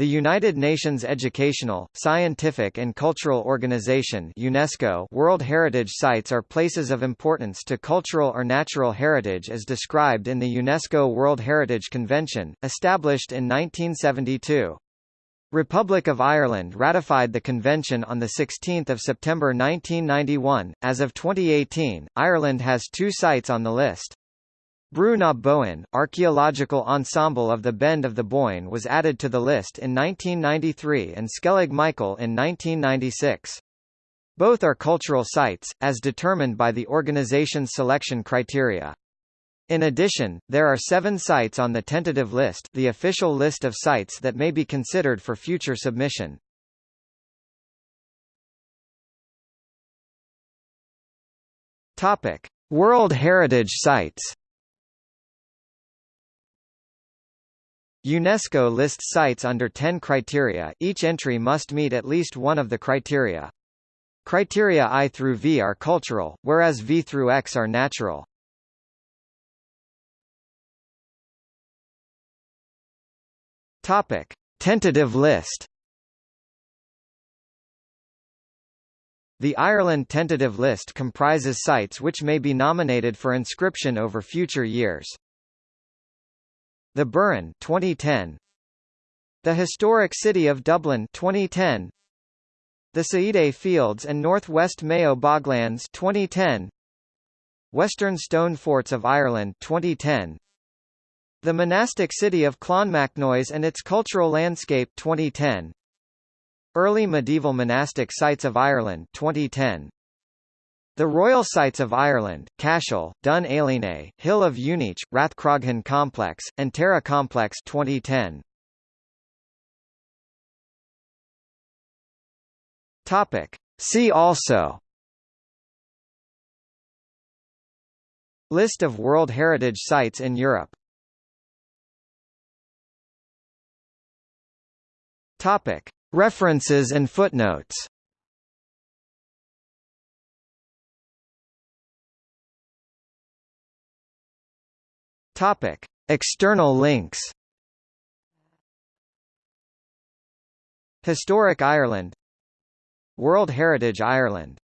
The United Nations Educational, Scientific and Cultural Organization UNESCO World Heritage Sites are places of importance to cultural or natural heritage as described in the UNESCO World Heritage Convention, established in 1972. Republic of Ireland ratified the convention on 16 September 1991. As of 2018, Ireland has two sites on the list. Brú na archaeological ensemble of the Bend of the Boyne was added to the list in 1993 and Skellig Michael in 1996. Both are cultural sites, as determined by the organization's selection criteria. In addition, there are seven sites on the tentative list the official list of sites that may be considered for future submission. Topic. World Heritage Sites UNESCO lists sites under 10 criteria each entry must meet at least one of the criteria. Criteria I through V are cultural, whereas V through X are natural. Topic. Tentative list The Ireland tentative list comprises sites which may be nominated for inscription over future years. The Burren 2010 The Historic City of Dublin 2010 The Céide Fields and Northwest Mayo Boglands 2010 Western Stone Forts of Ireland 2010 The monastic city of Clonmacnoise and its cultural landscape 2010 Early medieval monastic sites of Ireland 2010 the Royal Sites of Ireland, Cashel, Dún Ailinne, Hill of Uisneach, Rathcroghan Complex, and Tara Complex 2010. Topic. See also List of World Heritage Sites in Europe Topic. References and footnotes Topic: External links. Historic Ireland World Heritage Ireland